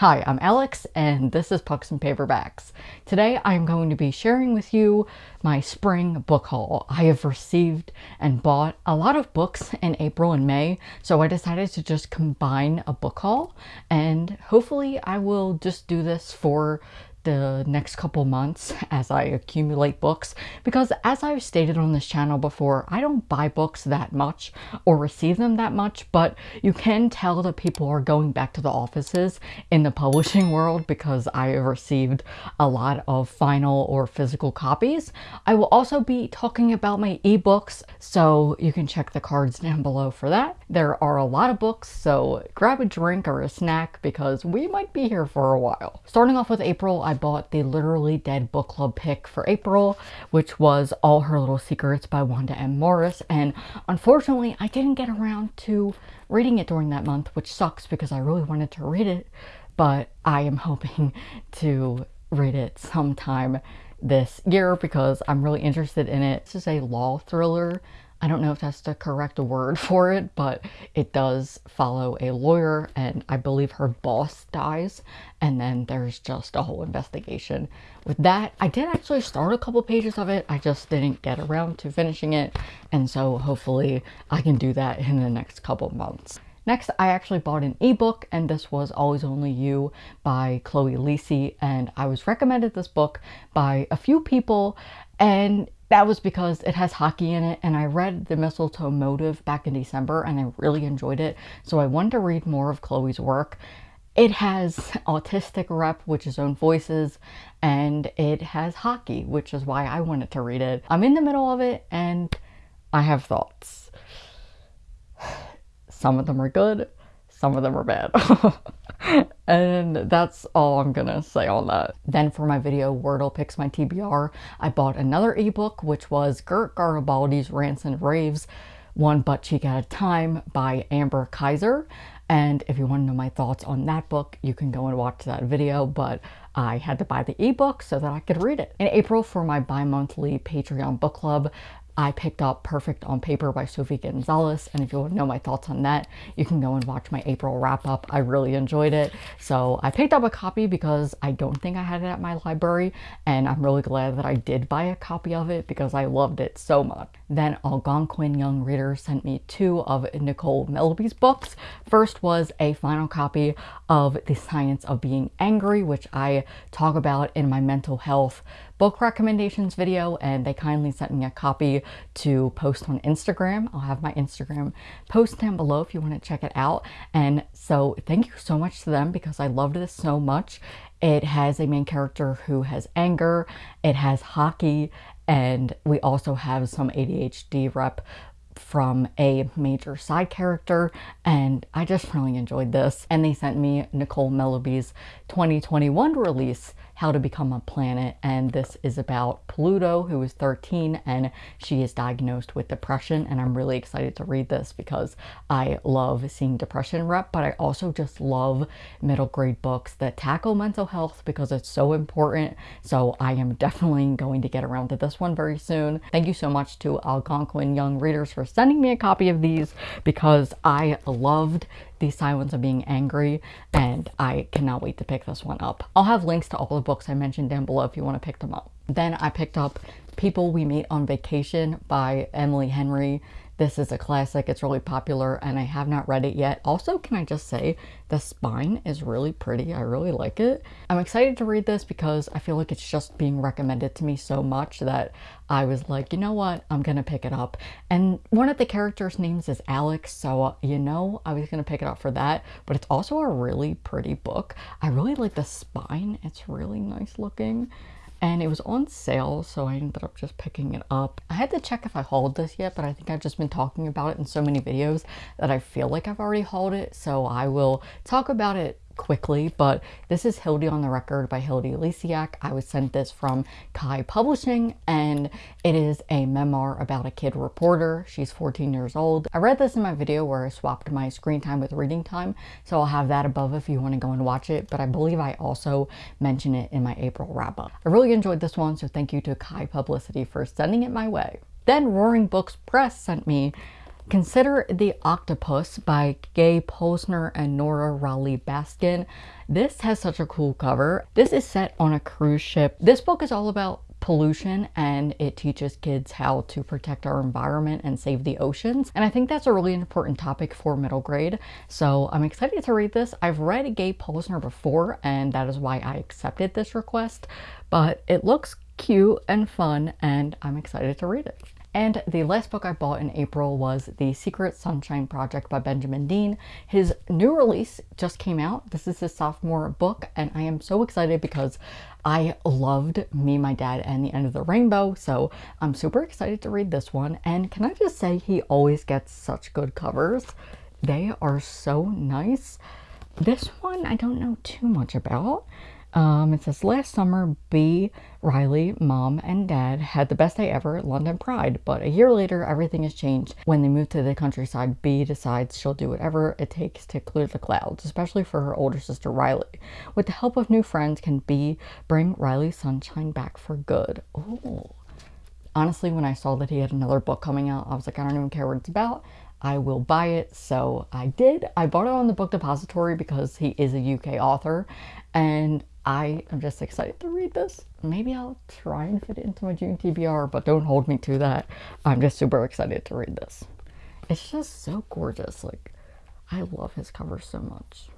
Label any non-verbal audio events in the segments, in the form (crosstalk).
Hi, I'm Alex and this is Pucks and Paperbacks. Today I'm going to be sharing with you my spring book haul. I have received and bought a lot of books in April and May, so I decided to just combine a book haul and hopefully I will just do this for the next couple months as I accumulate books because as I've stated on this channel before, I don't buy books that much or receive them that much, but you can tell that people are going back to the offices in the publishing (laughs) world because I have received a lot of final or physical copies. I will also be talking about my ebooks, so you can check the cards (laughs) down below for that. There are a lot of books, so grab a drink or a snack because we might be here for a while. Starting off with April, I bought the Literally Dead book club pick for April, which was All Her Little Secrets by Wanda M. Morris. And unfortunately, I didn't get around to reading it during that month, which sucks because I really wanted to read it. But I am (laughs) hoping to read it sometime this year because I'm really interested in it. This is a law thriller I don't know if that's the correct word (laughs) for it, but it does follow a lawyer and I believe her boss dies and then there's just a whole investigation. With that, I did actually start a couple pages of it, I just didn't get around to finishing it and so hopefully I can do that in the next couple months. Next, I actually bought an ebook, and this was Always Only You by Chloe Liese, and I was recommended this book by a few people, and that was because it has hockey in it and I read The Mistletoe Motive back in December and I really enjoyed it. So I wanted to read more of Chloe's work. It has (laughs) autistic rep, which is own voices, and it has hockey, which is why I wanted to read it. I'm in the middle of it and I have thoughts. Some of them are good, some of them are bad. (laughs) and that's all I'm gonna say on that. Then for my video Wordle Picks My TBR, I bought another ebook which was Gert Garibaldi's Rants and Raves, One Butt Cheek at a Time by Amber Kizer. And if you want to know my thoughts on that book, you can go and watch that video, but I had to buy the ebook so that I could read it. In April for my bi-monthly Patreon book club, I picked up Perfect on Paper by Sophie Gonzalez, and if you want to know my thoughts on that, you can go and watch my April wrap-up. I really enjoyed it, so I picked up a copy because I don't think I had it at my library, and I'm really glad that I did buy a copy of it because I loved it so much. Then Algonquin Young Reader sent me two of Nicole Melleby's books. First was a final copy of The Science of Being Angry, which I talk about in my mental health book recommendations video and they kindly sent me a copy to post on Instagram. I'll have my Instagram post down below if you want to check it out. And so thank you so much to them because I loved this so much. It has a main character who has anger, it has hockey, and we also have some ADHD rep from a major side character and I just really enjoyed this and they sent me Nicole Melleby's 2021 release how to Become a Planet, and this is about Pluto, who is 13, and she is diagnosed with depression, and I'm really excited to read this because I love seeing depression rep, but I also just love middle grade books that tackle mental health because it's so important, so I am definitely going to get around to this one very soon. Thank you so much to Algonquin Young Readers for sending me a copy of these because I loved the Science of Being Angry, and I cannot wait to pick this one up. I'll have links to all the books I mentioned down below if you want to pick them up. Then I picked up People We Meet on Vacation by Emily Henry. This is a classic, it's really popular, and I have not read it yet. Also, can I just say, the spine is really pretty. I really like it. I'm excited to read this because I feel like it's just being recommended to me so much that I was like, you know what, I'm gonna pick it up. And one of the characters' names is Alex, so uh, you know I was gonna pick it up for that, but it's also a really pretty book. I really like the spine, it's really nice looking and it was on sale so I ended up just picking it up. I had to check if I hauled this yet but I think I've just been talking about it in so many videos that I feel like I've already hauled it so I will talk about it quickly, but this is Hilde on the Record by Hilde Lysiak. I was sent this from Kai Publishing, and it is a memoir about a kid reporter. She's 14 years old. I read this in my video where I swapped my screen time with reading time, so I'll have that above if you want to go and watch it, but I believe I also mention it in my April wrap-up. I really enjoyed this one, so thank you to Kai Publicity for sending it my way. Then Roaring Brook Press sent me Consider The Octopus by Gae Polisner and Nora Raleigh Baskin. This has such a cool cover. This is set on a cruise ship. This book is all about pollution and it teaches kids how to protect our environment and save the oceans. And I think that's a really important topic for middle grade. So I'm excited to read this. I've read Gae Polisner before and that is why I accepted this request, but it looks cute and fun and I'm excited to read it. And the last book I bought in April was The Secret Sunshine Project by Benjamin Dean. His new release just came out. This is his sophomore book, and I am so excited because I loved Me, My Dad, and the End of the Rainbow, so I'm super excited to read this one. And can I just say, he always gets such good covers. They are so nice. This one I don't know too much about. Um, it says, last summer, B, Riley, mom, and dad had the best day ever at London Pride, but a year later, everything has changed. When they move to the countryside, B decides she'll do whatever it takes to clear the clouds, especially for her older sister, Riley. With the help of new friends, can B bring Riley's sunshine back for good? Oh. Honestly, when I saw that he had another book coming out, I was like, I don't even care what it's about. I will buy it. So I did. I bought it on the book depository because he is a UK author and I am just excited to read this. Maybe I'll try and fit it into my June TBR, but don't hold me to that. I'm just super excited to read this. It's just so gorgeous. Like, I love his cover so much.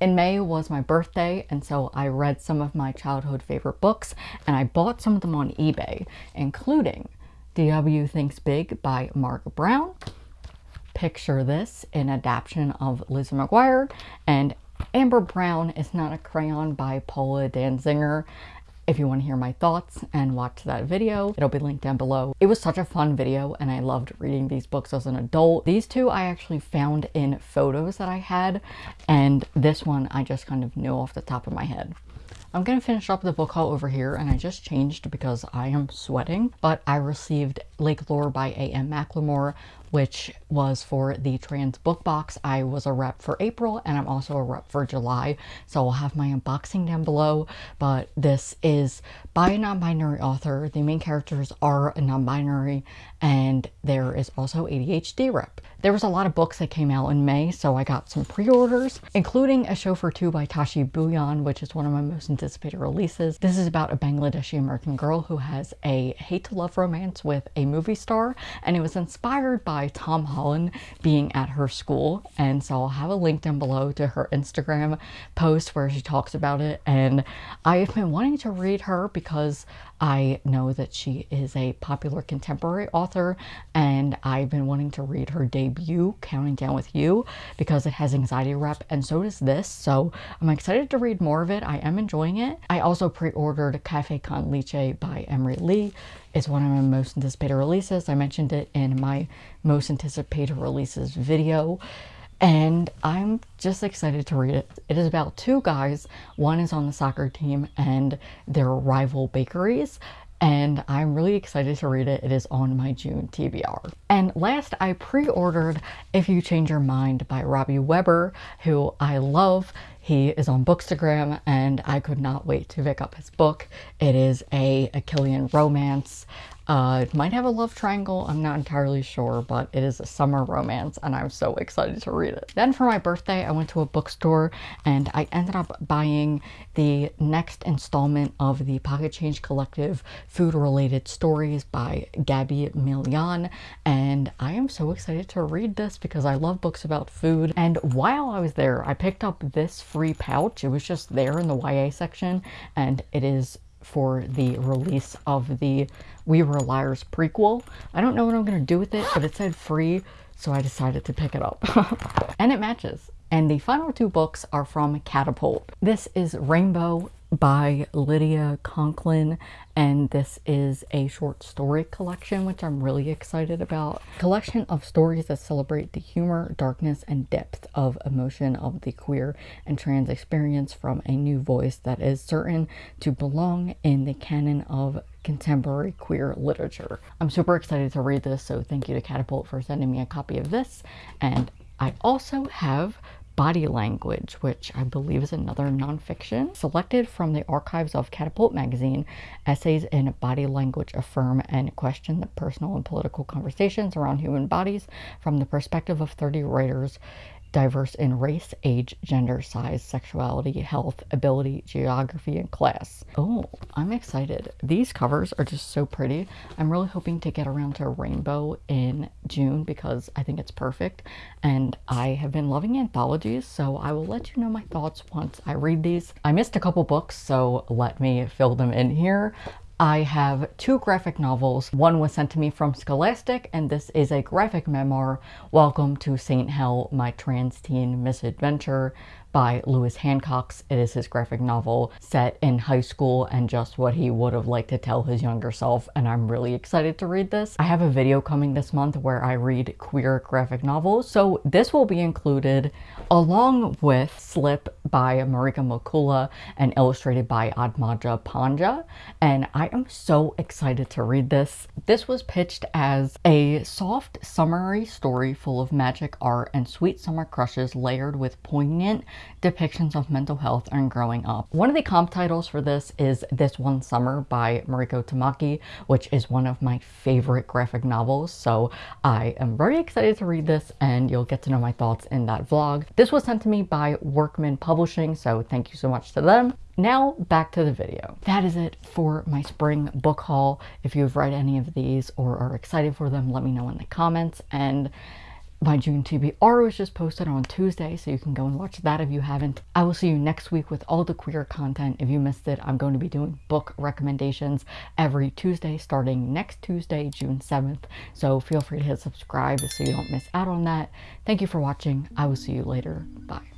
In May was my birthday, and so I read some of my childhood favorite books, and I bought some of them on eBay, including D.W. Thinks Big by Marc Brown, Picture This, an adaptation of Lizzie McGuire, and Amber Brown is Not a Crayon by Paula Danziger. If you want to hear my thoughts and watch that video, it'll be linked down below. It was such a fun video and I loved reading these books as an adult. These two I actually found in photos that I had and this one I just kind of knew off the top of my head. I'm going to finish up the book haul over here and I just changed because I am sweating, but I received Lake Lore by A.M. McLemore, which was for the trans book box. I was a rep for April and I'm also a rep for July. So I'll have my unboxing down below. But this is by a non-binary author. The main characters are non-binary and there is also ADHD rep. There was a lot of books that came out in May, so I got some pre-orders, including A Show for Two by Tashie Bhuiyan, which is one of my most anticipated releases. This is about a Bangladeshi American girl who has a hate-to-love romance with a movie star, and it was inspired by by Tom Holland being at her school. And so I'll have a link down below to her Instagram post where she talks about it. And I've been wanting to read her because I know that she is a popular contemporary author and I've been wanting to read her debut, Counting Down With You, because it has anxiety rep and so does this. So I'm excited to read more of it. I am enjoying it. I also pre-ordered Cafe Con Lychee by Emery Lee. It's one of my most anticipated releases. I mentioned it in my most anticipated releases video and I'm just excited to read it. It is about two guys. One is on the soccer team and their rival bakeries and I'm really excited to read it. It is on my June TBR. And last, I pre-ordered If You Change Your Mind by Robby Weber, who I love. He is on Bookstagram and I could not wait to pick up his book. It is a Achillean romance uh, it might have a love triangle, I'm not entirely sure, but it is a summer romance and I'm so excited to read it. Then for my birthday, I went to a bookstore and I ended up buying the next installment of the Pocket Change Collective Food Related Stories by Gabby Millan and I am so excited to read this because I love books about food and while I was there, I picked up this free pouch. It was just there in the YA section and it is for the release of the We Were Liars prequel. I don't know what I'm going to do with it, but it said free, so I decided to pick it up. (laughs) and it matches. And the final two books are from Catapult. This is Rainbow by Lydia Conklin and this is a short story collection which I'm really excited about. Collection of stories that celebrate the humor, darkness, and depth of emotion of the queer and trans experience from a new voice that is certain to belong in the canon of contemporary queer literature. I'm super excited to read this so thank you to Catapult for sending me a copy of this and I also have Body Language, which I believe is another nonfiction. Selected from the archives of Catapult magazine, essays in body language affirm and question the personal and political conversations around human bodies from the perspective of 30 writers diverse in race, age, gender, size, sexuality, health, ability, geography, and class. Oh, I'm excited. These covers are just so pretty. I'm really hoping to get around to rainbow in June because I think it's perfect. And I have been loving anthologies, so I will let you know my thoughts once I read these. I missed a couple books, so let me fill them in here. I have two graphic novels. One was sent to me from Scholastic, and this is a graphic memoir, Welcome to St. Hell, My Trans Teen Misadventure by Lewis Hancox. It is his graphic novel set in high school and just what he would have liked to tell his younger self, and I'm really excited to read this. I have a video coming this month where I read queer graphic novels, so this will be included along with Slip by Marika McCoola and illustrated by Aatmaja Pandya, and I am so excited to read this. This was pitched as a soft, summery story full of magic art and sweet summer crushes layered with poignant depictions of mental health and growing up. One of the comp titles for this is This One Summer by Mariko Tamaki, which is one of my favorite graphic novels. So I am very excited to read this and you'll get to know my thoughts in that vlog. This was sent to me by Workman Publishing, so thank you so much to them. Now back to the video. That is it for my spring book haul. If you've read any of these or are excited for them, let me know in the comments. And my June TBR was just posted on Tuesday, so you can go and watch that if you haven't. I will see you next week with all the queer content. If you missed it, I'm going to be doing book recommendations every Tuesday starting next Tuesday, June 7th. So feel free to hit subscribe so you don't miss out on that. Thank you for watching. I will see you later. Bye.